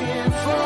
looking for.